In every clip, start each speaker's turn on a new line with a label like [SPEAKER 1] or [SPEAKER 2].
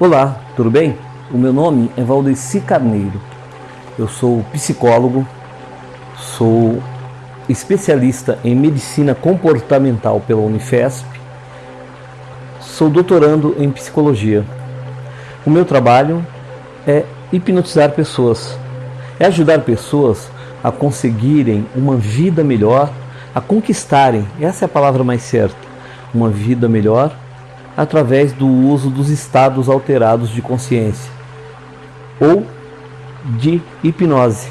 [SPEAKER 1] Olá, tudo bem? O meu nome é Valdeci Carneiro. Eu sou psicólogo, sou especialista em medicina comportamental pela Unifesp, sou doutorando em psicologia. O meu trabalho é hipnotizar pessoas, é ajudar pessoas a conseguirem uma vida melhor, a conquistarem, essa é a palavra mais certa, uma vida melhor através do uso dos estados alterados de consciência ou de hipnose.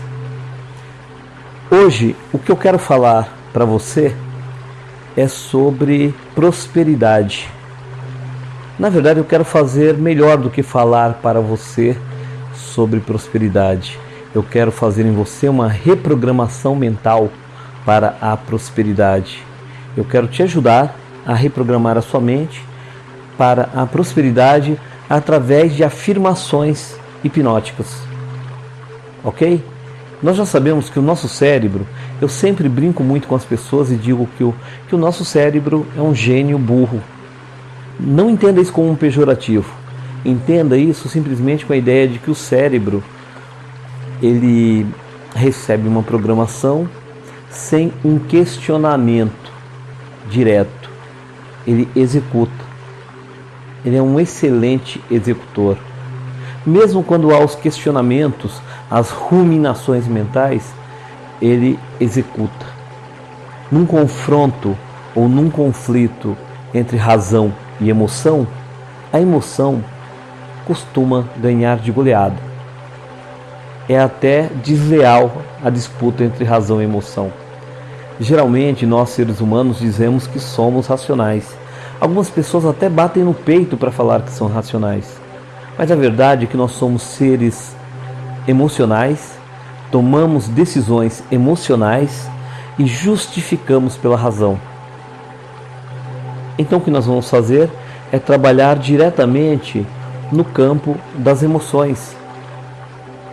[SPEAKER 1] Hoje, o que eu quero falar para você é sobre prosperidade. Na verdade, eu quero fazer melhor do que falar para você sobre prosperidade. Eu quero fazer em você uma reprogramação mental para a prosperidade. Eu quero te ajudar a reprogramar a sua mente para a prosperidade através de afirmações hipnóticas. Ok? Nós já sabemos que o nosso cérebro, eu sempre brinco muito com as pessoas e digo que o, que o nosso cérebro é um gênio burro. Não entenda isso como um pejorativo. Entenda isso simplesmente com a ideia de que o cérebro ele recebe uma programação sem um questionamento direto. Ele executa. Ele é um excelente executor. Mesmo quando há os questionamentos, as ruminações mentais, ele executa. Num confronto ou num conflito entre razão e emoção, a emoção costuma ganhar de goleada. É até desleal a disputa entre razão e emoção. Geralmente, nós seres humanos dizemos que somos racionais Algumas pessoas até batem no peito para falar que são racionais. Mas a verdade é que nós somos seres emocionais, tomamos decisões emocionais e justificamos pela razão. Então o que nós vamos fazer é trabalhar diretamente no campo das emoções,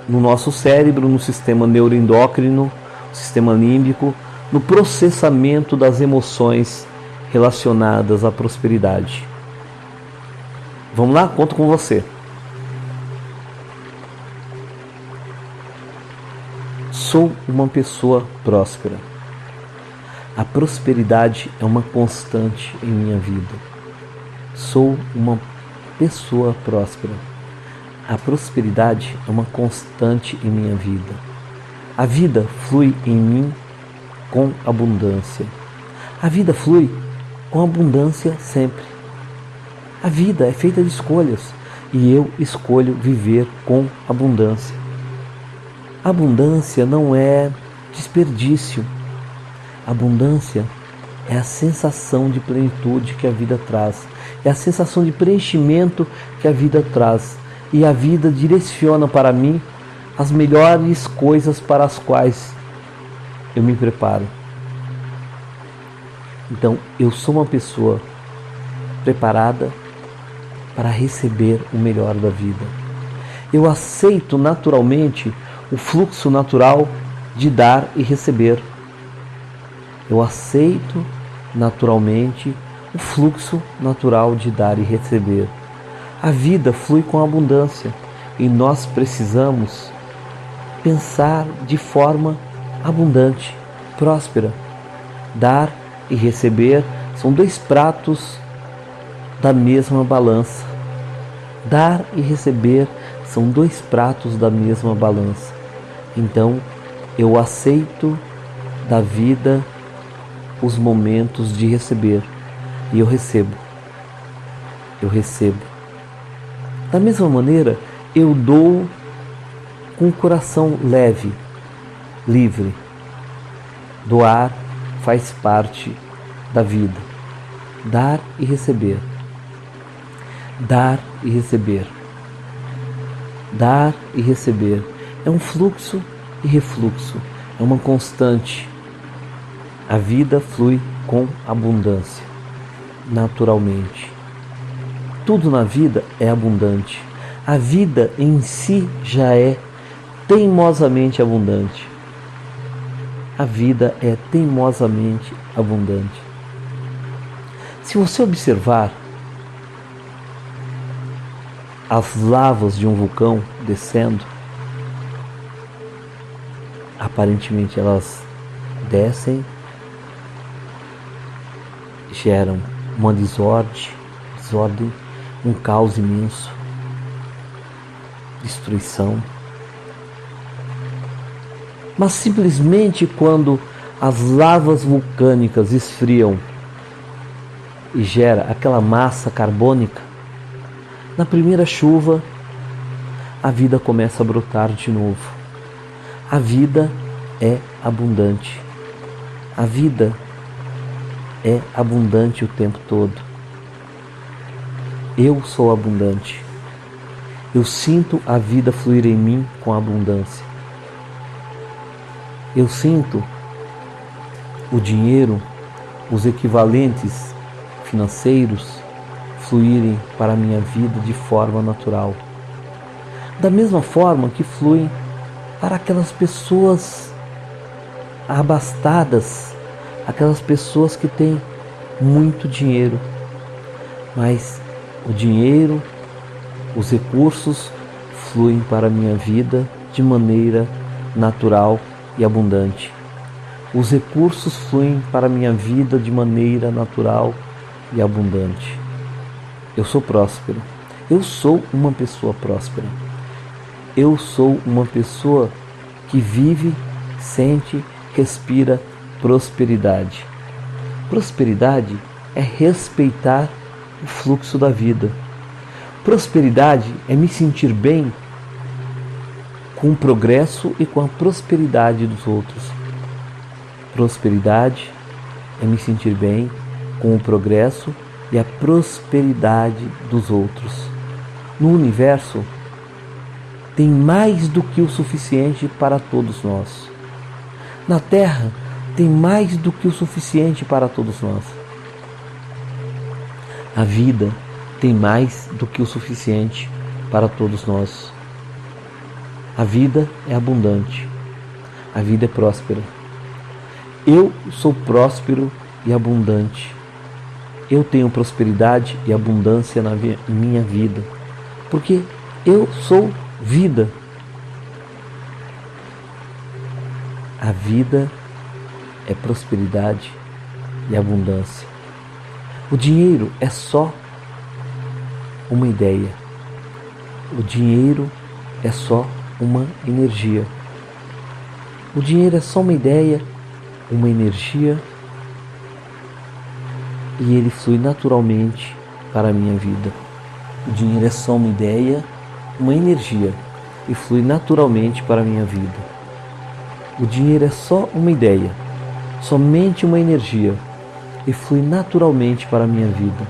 [SPEAKER 1] no nosso cérebro, no sistema neuroendócrino, sistema límbico, no processamento das emoções relacionadas à prosperidade. Vamos lá? Conto com você. Sou uma pessoa próspera. A prosperidade é uma constante em minha vida. Sou uma pessoa próspera. A prosperidade é uma constante em minha vida. A vida flui em mim com abundância. A vida flui com abundância sempre. A vida é feita de escolhas e eu escolho viver com abundância. Abundância não é desperdício. Abundância é a sensação de plenitude que a vida traz, é a sensação de preenchimento que a vida traz. E a vida direciona para mim as melhores coisas para as quais eu me preparo. Então, eu sou uma pessoa preparada para receber o melhor da vida. Eu aceito naturalmente o fluxo natural de dar e receber. Eu aceito naturalmente o fluxo natural de dar e receber. A vida flui com abundância e nós precisamos pensar de forma abundante, próspera, dar e receber são dois pratos da mesma balança. Dar e receber são dois pratos da mesma balança. Então, eu aceito da vida os momentos de receber e eu recebo. Eu recebo. Da mesma maneira, eu dou com o coração leve, livre. Doar faz parte da vida. Dar e receber. Dar e receber. Dar e receber. É um fluxo e refluxo. É uma constante. A vida flui com abundância, naturalmente. Tudo na vida é abundante. A vida em si já é teimosamente abundante a vida é teimosamente abundante. Se você observar as lavas de um vulcão descendo, aparentemente elas descem, geram uma desordem, desordem, um caos imenso, destruição. Mas simplesmente quando as lavas vulcânicas esfriam e gera aquela massa carbônica, na primeira chuva a vida começa a brotar de novo. A vida é abundante. A vida é abundante o tempo todo. Eu sou abundante. Eu sinto a vida fluir em mim com abundância. Eu sinto o dinheiro, os equivalentes financeiros fluírem para a minha vida de forma natural. Da mesma forma que fluem para aquelas pessoas abastadas, aquelas pessoas que têm muito dinheiro, mas o dinheiro, os recursos fluem para a minha vida de maneira natural e abundante. Os recursos fluem para minha vida de maneira natural e abundante. Eu sou próspero. Eu sou uma pessoa próspera. Eu sou uma pessoa que vive, sente, respira prosperidade. Prosperidade é respeitar o fluxo da vida. Prosperidade é me sentir bem com o progresso e com a prosperidade dos outros. Prosperidade é me sentir bem com o progresso e a prosperidade dos outros. No universo, tem mais do que o suficiente para todos nós. Na Terra, tem mais do que o suficiente para todos nós. A vida tem mais do que o suficiente para todos nós. A vida é abundante. A vida é próspera. Eu sou próspero e abundante. Eu tenho prosperidade e abundância na minha vida, porque eu sou vida. A vida é prosperidade e abundância. O dinheiro é só uma ideia. O dinheiro é só uma energia. O dinheiro é só uma ideia, uma energia e ele flui naturalmente para a minha vida. O dinheiro é só uma ideia, uma energia e flui naturalmente para a minha vida. O dinheiro é só uma ideia, somente uma energia e flui naturalmente para a minha vida.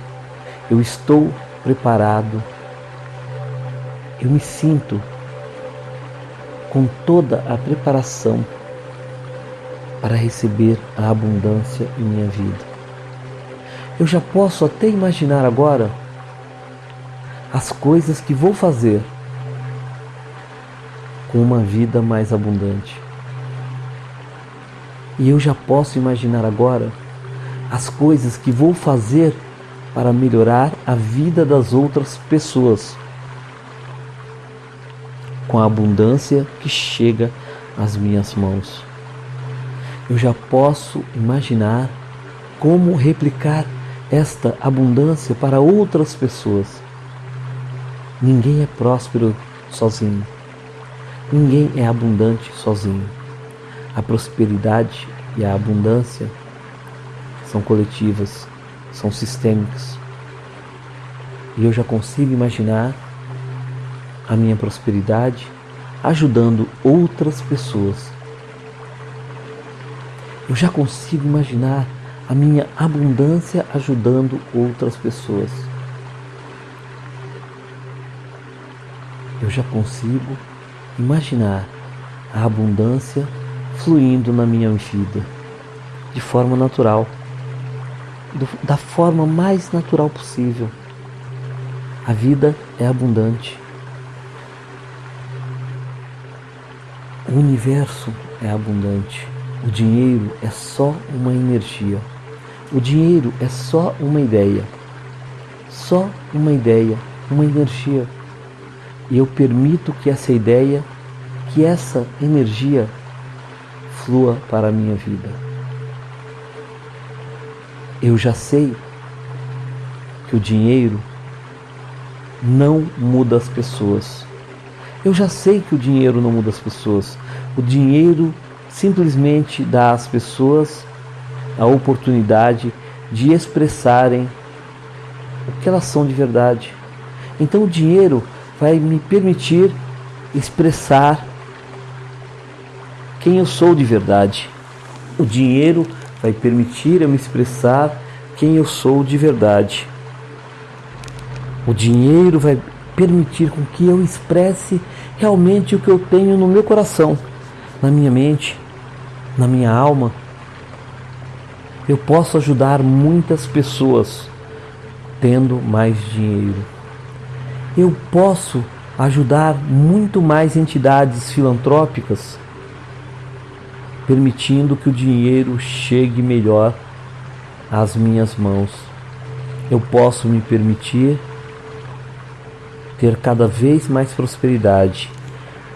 [SPEAKER 1] Eu estou preparado, eu me sinto com toda a preparação para receber a abundância em minha vida. Eu já posso até imaginar agora as coisas que vou fazer com uma vida mais abundante. E eu já posso imaginar agora as coisas que vou fazer para melhorar a vida das outras pessoas com a abundância que chega às minhas mãos. Eu já posso imaginar como replicar esta abundância para outras pessoas. Ninguém é próspero sozinho. Ninguém é abundante sozinho. A prosperidade e a abundância são coletivas, são sistêmicas. E eu já consigo imaginar a minha prosperidade ajudando outras pessoas. Eu já consigo imaginar a minha abundância ajudando outras pessoas. Eu já consigo imaginar a abundância fluindo na minha vida de forma natural, do, da forma mais natural possível. A vida é abundante. O universo é abundante. O dinheiro é só uma energia. O dinheiro é só uma ideia. Só uma ideia, uma energia. E eu permito que essa ideia, que essa energia flua para a minha vida. Eu já sei que o dinheiro não muda as pessoas. Eu já sei que o dinheiro não muda as pessoas. O dinheiro simplesmente dá às pessoas a oportunidade de expressarem o que elas são de verdade. Então o dinheiro vai me permitir expressar quem eu sou de verdade. O dinheiro vai permitir eu me expressar quem eu sou de verdade. O dinheiro vai permitir com que eu expresse realmente o que eu tenho no meu coração, na minha mente, na minha alma. Eu posso ajudar muitas pessoas tendo mais dinheiro. Eu posso ajudar muito mais entidades filantrópicas, permitindo que o dinheiro chegue melhor às minhas mãos. Eu posso me permitir ter cada vez mais prosperidade,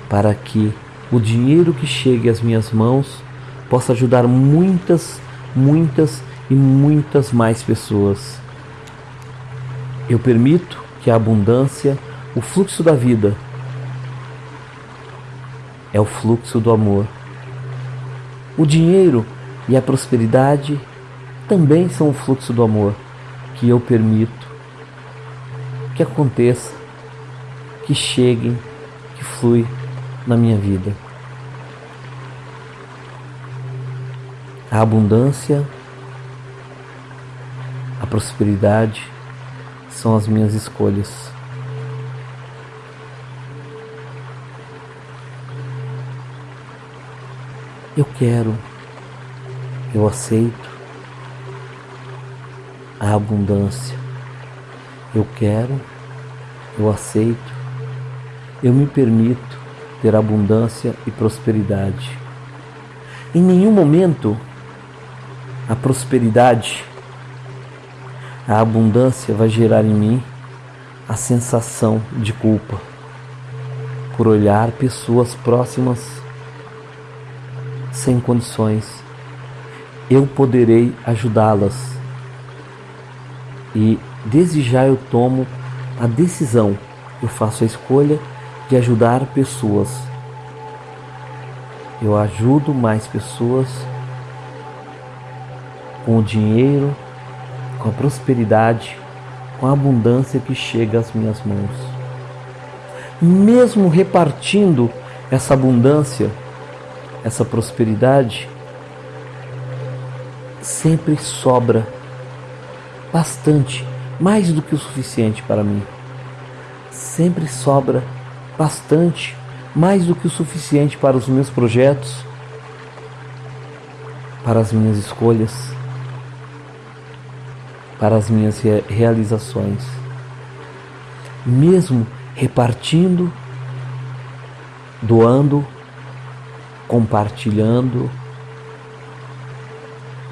[SPEAKER 1] para que o dinheiro que chegue às minhas mãos possa ajudar muitas, muitas e muitas mais pessoas. Eu permito que a abundância, o fluxo da vida, é o fluxo do amor. O dinheiro e a prosperidade também são o fluxo do amor que eu permito que aconteça que cheguem, que flui na minha vida. A abundância, a prosperidade são as minhas escolhas. Eu quero, eu aceito a abundância. Eu quero, eu aceito eu me permito ter abundância e prosperidade. Em nenhum momento a prosperidade, a abundância vai gerar em mim a sensação de culpa por olhar pessoas próximas sem condições. Eu poderei ajudá-las e desde já eu tomo a decisão, eu faço a escolha de ajudar pessoas. Eu ajudo mais pessoas com o dinheiro, com a prosperidade, com a abundância que chega às minhas mãos. Mesmo repartindo essa abundância, essa prosperidade, sempre sobra bastante, mais do que o suficiente para mim. Sempre sobra bastante, mais do que o suficiente para os meus projetos, para as minhas escolhas, para as minhas realizações. Mesmo repartindo, doando, compartilhando,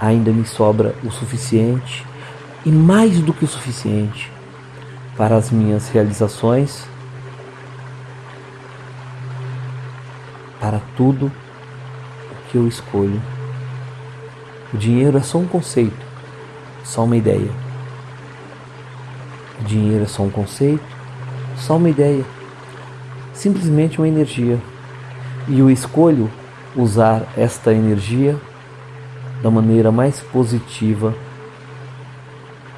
[SPEAKER 1] ainda me sobra o suficiente e mais do que o suficiente para as minhas realizações para tudo o que eu escolho. O dinheiro é só um conceito, só uma ideia. O dinheiro é só um conceito, só uma ideia, simplesmente uma energia. E eu escolho usar esta energia da maneira mais positiva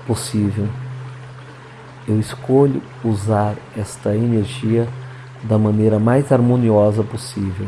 [SPEAKER 1] possível. Eu escolho usar esta energia da maneira mais harmoniosa possível.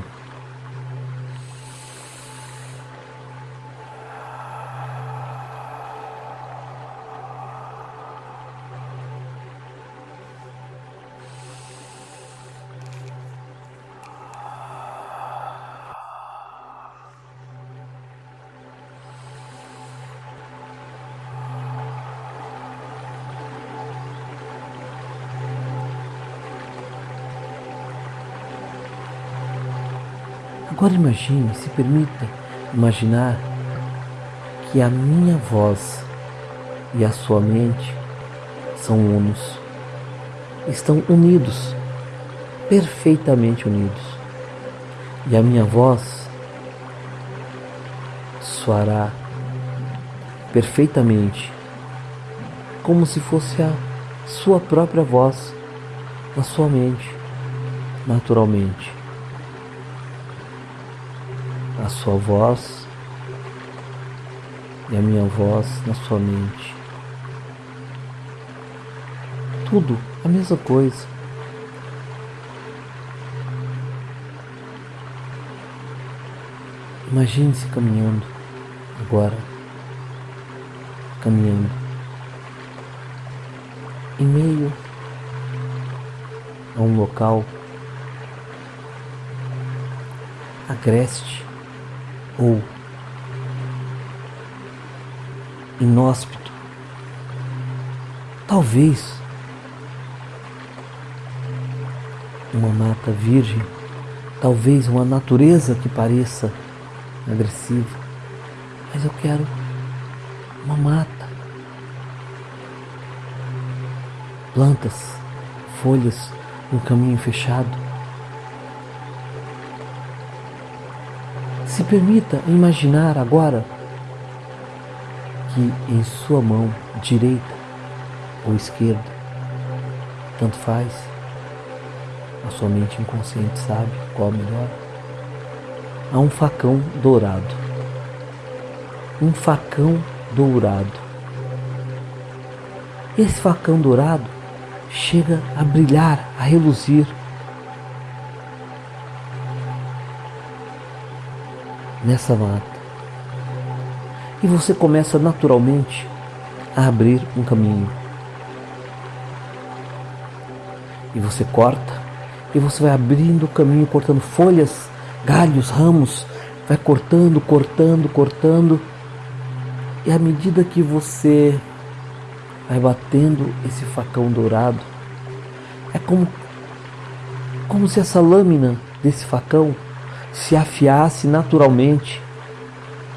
[SPEAKER 1] Agora imagine, se permita imaginar que a minha voz e a sua mente são unos, estão unidos perfeitamente unidos. E a minha voz soará perfeitamente, como se fosse a sua própria voz na sua mente, naturalmente. Sua voz e a minha voz na sua mente. Tudo a mesma coisa. Imagine-se caminhando agora, caminhando em meio a um local agreste ou inóspito. Talvez uma mata virgem, talvez uma natureza que pareça agressiva, mas eu quero uma mata, plantas, folhas, um caminho fechado. Permita imaginar agora que em sua mão direita ou esquerda, tanto faz, a sua mente inconsciente sabe qual é melhor, há um facão dourado. Um facão dourado. Esse facão dourado chega a brilhar, a reluzir. Nessa mata e você começa naturalmente a abrir um caminho. E você corta, e você vai abrindo o caminho, cortando folhas, galhos, ramos, vai cortando, cortando, cortando. E à medida que você vai batendo esse facão dourado, é como, como se essa lâmina desse facão se afiasse naturalmente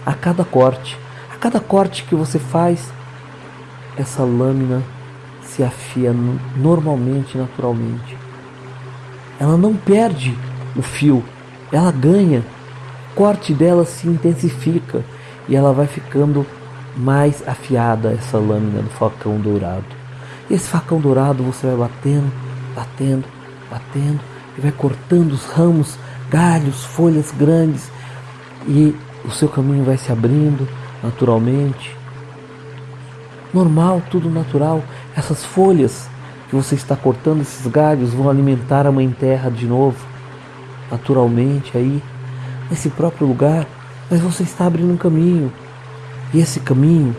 [SPEAKER 1] a cada corte. Cada corte que você faz, essa lâmina se afia normalmente, naturalmente. Ela não perde o fio, ela ganha. O corte dela se intensifica e ela vai ficando mais afiada, essa lâmina do facão dourado. E esse facão dourado você vai batendo, batendo, batendo e vai cortando os ramos, galhos, folhas grandes e o seu caminho vai se abrindo naturalmente. Normal, tudo natural. Essas folhas que você está cortando, esses galhos, vão alimentar a mãe terra de novo, naturalmente aí, nesse próprio lugar. Mas você está abrindo um caminho. E esse caminho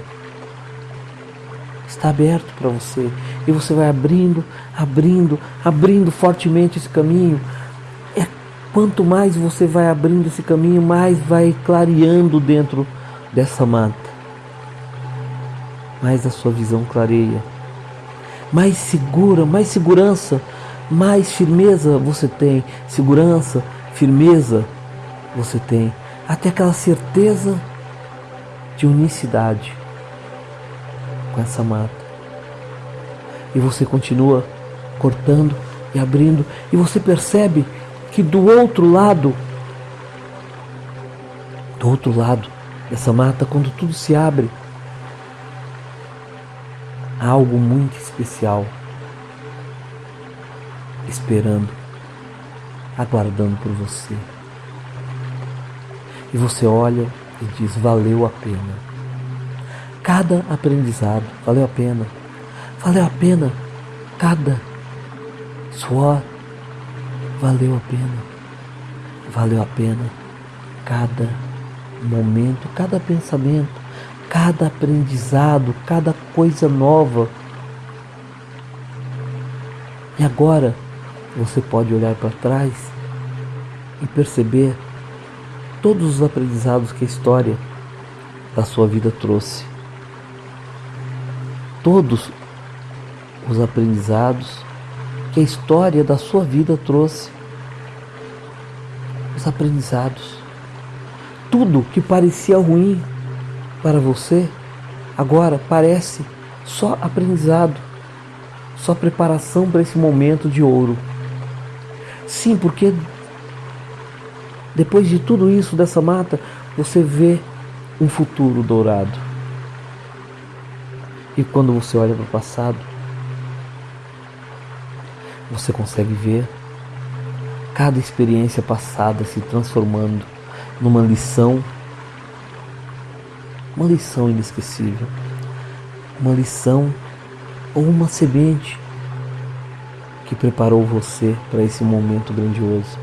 [SPEAKER 1] está aberto para você. E você vai abrindo, abrindo, abrindo fortemente esse caminho. Quanto mais você vai abrindo esse caminho, mais vai clareando dentro dessa mata, mais a sua visão clareia, mais segura, mais segurança, mais firmeza você tem, segurança, firmeza você tem, até aquela certeza de unicidade com essa mata. E você continua cortando e abrindo, e você percebe que do outro lado, do outro lado, essa mata, quando tudo se abre, há algo muito especial esperando, aguardando por você. E você olha e diz: valeu a pena. Cada aprendizado valeu a pena. Valeu a pena cada suor. Valeu a pena. Valeu a pena cada momento, cada pensamento, cada aprendizado, cada coisa nova. E agora você pode olhar para trás e perceber todos os aprendizados que a história da sua vida trouxe. Todos os aprendizados que a história da sua vida trouxe. Os aprendizados tudo que parecia ruim para você, agora parece só aprendizado, só preparação para esse momento de ouro. Sim, porque depois de tudo isso, dessa mata, você vê um futuro dourado. E quando você olha para o passado, você consegue ver cada experiência passada se transformando numa lição, uma lição inesquecível, uma lição ou uma semente que preparou você para esse momento grandioso.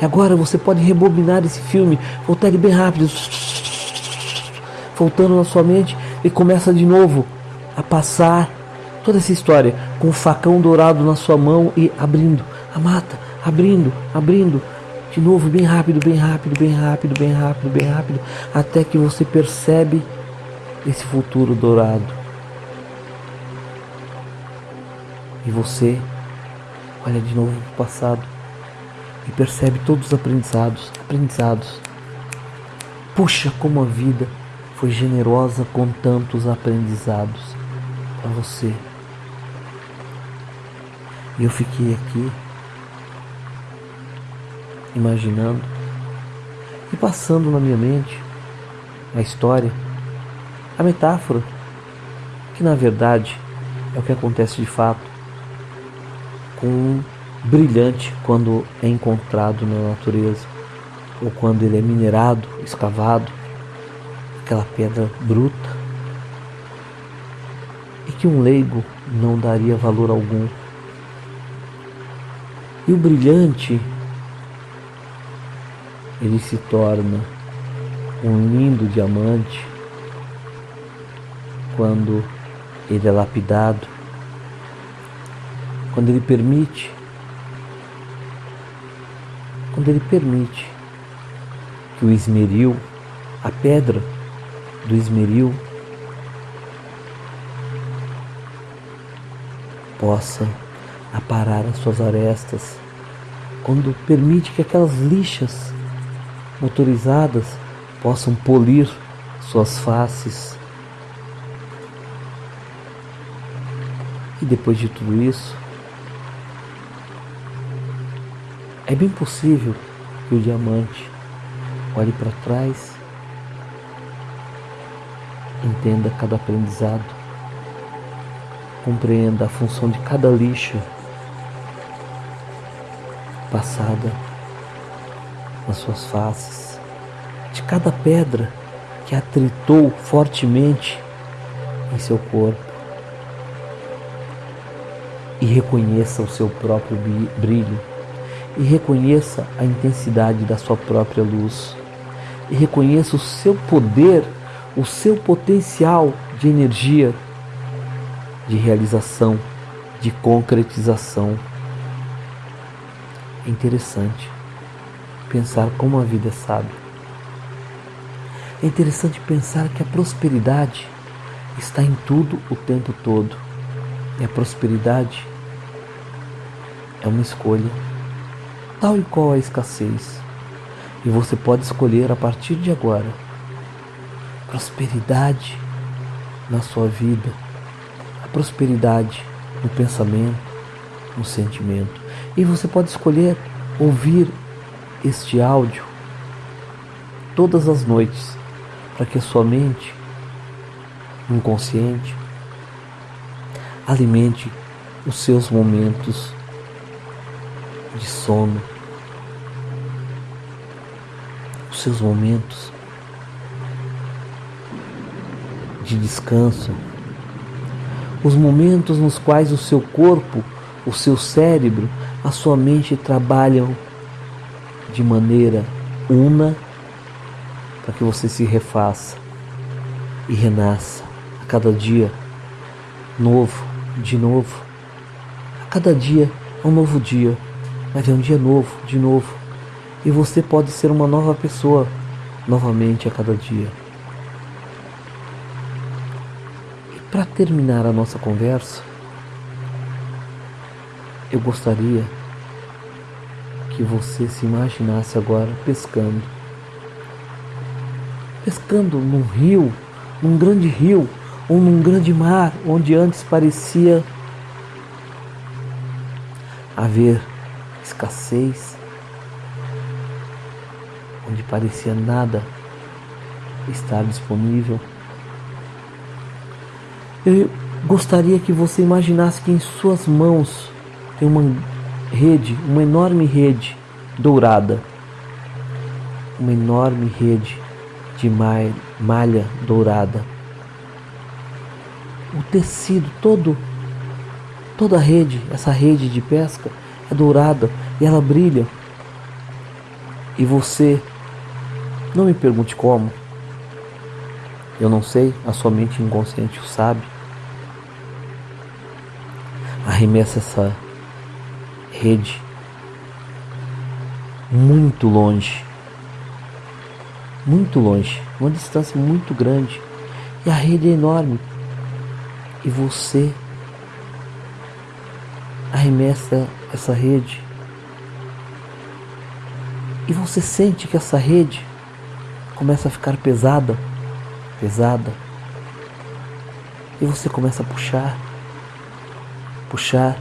[SPEAKER 1] E agora você pode rebobinar esse filme, voltar ele bem rápido, voltando na sua mente e começa de novo a passar toda essa história com o facão dourado na sua mão e abrindo a mata, abrindo, abrindo, de novo bem rápido, bem rápido, bem rápido, bem rápido, bem rápido, até que você percebe esse futuro dourado. E você olha de novo para o passado e percebe todos os aprendizados, aprendizados. Puxa, como a vida foi generosa com tantos aprendizados para você. E eu fiquei aqui imaginando e passando na minha mente a história, a metáfora, que na verdade é o que acontece de fato com um brilhante quando é encontrado na natureza ou quando ele é minerado, escavado, aquela pedra bruta e que um leigo não daria valor algum. E o brilhante ele se torna um lindo diamante quando ele é lapidado, quando ele permite, quando ele permite que o esmeril, a pedra do esmeril, possa aparar as suas arestas, quando permite que aquelas lixas motorizadas possam polir suas faces. E depois de tudo isso, é bem possível que o diamante olhe para trás, entenda cada aprendizado, compreenda a função de cada lixa passada nas suas faces, de cada pedra que atritou fortemente em seu corpo. E reconheça o seu próprio brilho, e reconheça a intensidade da sua própria luz, e reconheça o seu poder, o seu potencial de energia, de realização, de concretização. É interessante pensar como a vida é sábia. É interessante pensar que a prosperidade está em tudo o tempo todo. E a prosperidade é uma escolha, tal e qual a escassez. E você pode escolher a partir de agora prosperidade na sua vida, a prosperidade no pensamento, no sentimento. E você pode escolher ouvir este áudio todas as noites para que a sua mente inconsciente alimente os seus momentos de sono, os seus momentos de descanso, os momentos nos quais o seu corpo, o seu cérebro, a sua mente trabalham de maneira una para que você se refaça e renasça a cada dia novo, de novo. A cada dia é um novo dia, mas é um dia novo, de novo. E você pode ser uma nova pessoa novamente a cada dia. E para terminar a nossa conversa, eu gostaria que você se imaginasse agora pescando. Pescando num rio, num grande rio, ou num grande mar, onde antes parecia haver escassez, onde parecia nada estar disponível. Eu gostaria que você imaginasse que em suas mãos tem uma rede, uma enorme rede dourada, uma enorme rede de malha dourada. O tecido todo, toda a rede, essa rede de pesca é dourada e ela brilha. E você, não me pergunte como, eu não sei, a sua mente inconsciente o sabe. Arremessa essa rede muito longe, muito longe, uma distância muito grande, e a rede é enorme, e você arremessa essa rede, e você sente que essa rede começa a ficar pesada, pesada, e você começa a puxar, puxar,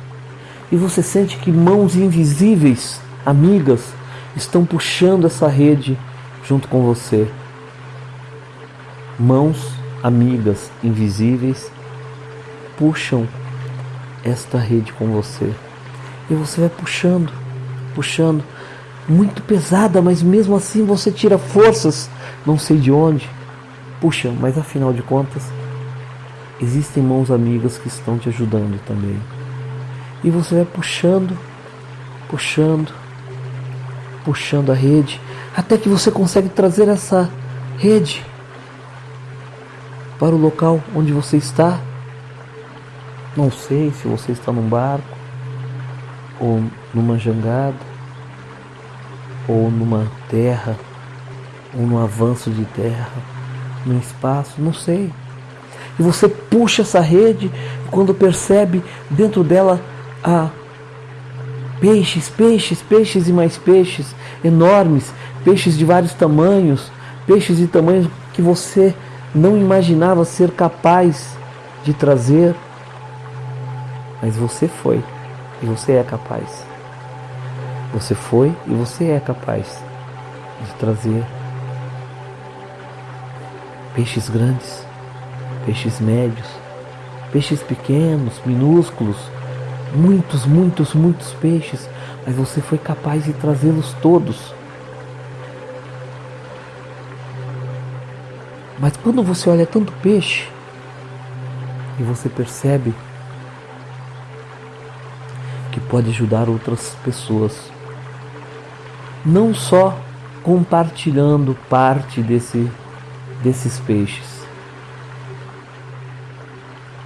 [SPEAKER 1] e você sente que mãos invisíveis, amigas, estão puxando essa rede junto com você. Mãos amigas, invisíveis, puxam esta rede com você. E você vai puxando, puxando, muito pesada, mas mesmo assim você tira forças, não sei de onde. Puxa, mas afinal de contas, existem mãos amigas que estão te ajudando também. E você vai puxando, puxando, puxando a rede, até que você consegue trazer essa rede para o local onde você está. Não sei se você está num barco, ou numa jangada, ou numa terra, ou num avanço de terra, num espaço, não sei. E você puxa essa rede, e quando percebe dentro dela a peixes, peixes, peixes e mais peixes enormes, peixes de vários tamanhos, peixes de tamanhos que você não imaginava ser capaz de trazer. Mas você foi e você é capaz. Você foi e você é capaz de trazer peixes grandes, peixes médios, peixes pequenos, minúsculos, muitos, muitos, muitos peixes, mas você foi capaz de trazê-los todos. Mas quando você olha tanto peixe e você percebe que pode ajudar outras pessoas, não só compartilhando parte desse, desses peixes,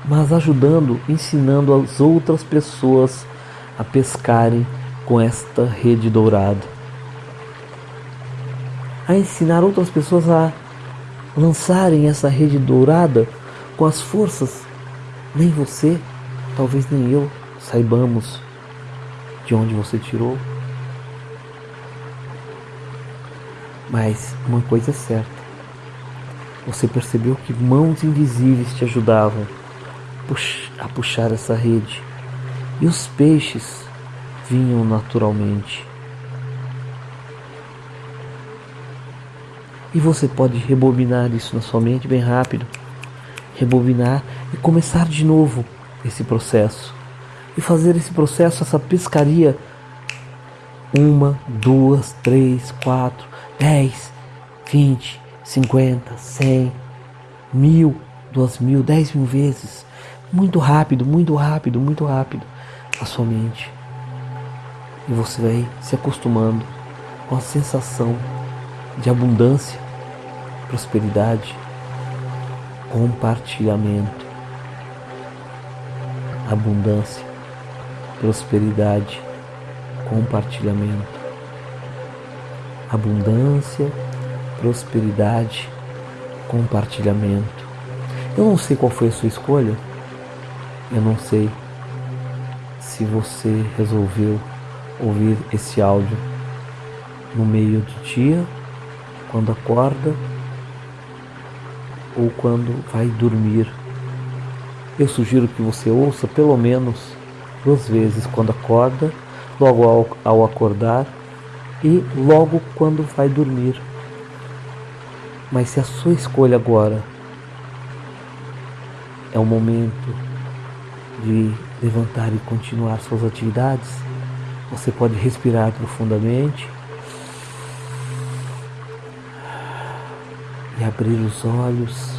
[SPEAKER 1] mas ajudando, ensinando as outras pessoas a pescarem com esta rede dourada. A ensinar outras pessoas a lançarem essa rede dourada com as forças. Nem você, talvez nem eu, saibamos de onde você tirou. Mas uma coisa é certa: você percebeu que mãos invisíveis te ajudavam a puxar essa rede. E os peixes vinham naturalmente. E você pode rebobinar isso na sua mente bem rápido. Rebobinar e começar de novo esse processo. E fazer esse processo, essa pescaria. Uma, duas, três, quatro, dez, vinte, cinquenta, cem, mil, duas mil, dez mil vezes muito rápido, muito rápido, muito rápido a sua mente. E você vai se acostumando com a sensação de abundância, prosperidade, compartilhamento. Abundância, prosperidade, compartilhamento. Abundância, prosperidade, compartilhamento. Eu não sei qual foi a sua escolha. Eu não sei se você resolveu ouvir esse áudio no meio do dia, quando acorda ou quando vai dormir. Eu sugiro que você ouça pelo menos duas vezes quando acorda logo ao, ao acordar e logo quando vai dormir. Mas se a sua escolha agora é o momento de levantar e continuar suas atividades, você pode respirar profundamente e abrir os olhos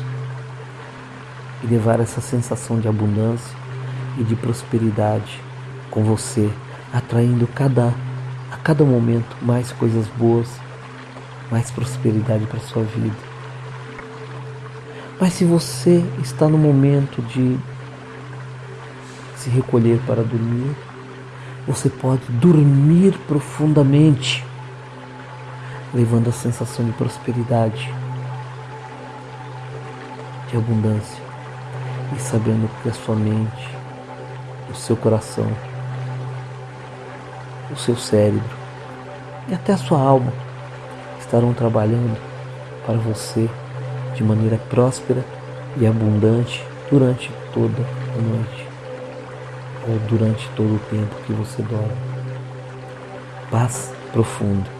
[SPEAKER 1] e levar essa sensação de abundância e de prosperidade com você, atraindo cada a cada momento mais coisas boas, mais prosperidade para sua vida. Mas se você está no momento de se recolher para dormir, você pode dormir profundamente, levando a sensação de prosperidade, de abundância e sabendo que a sua mente, o seu coração, o seu cérebro e até a sua alma estarão trabalhando para você de maneira próspera e abundante durante toda a noite durante todo o tempo que você dorme. Paz profunda.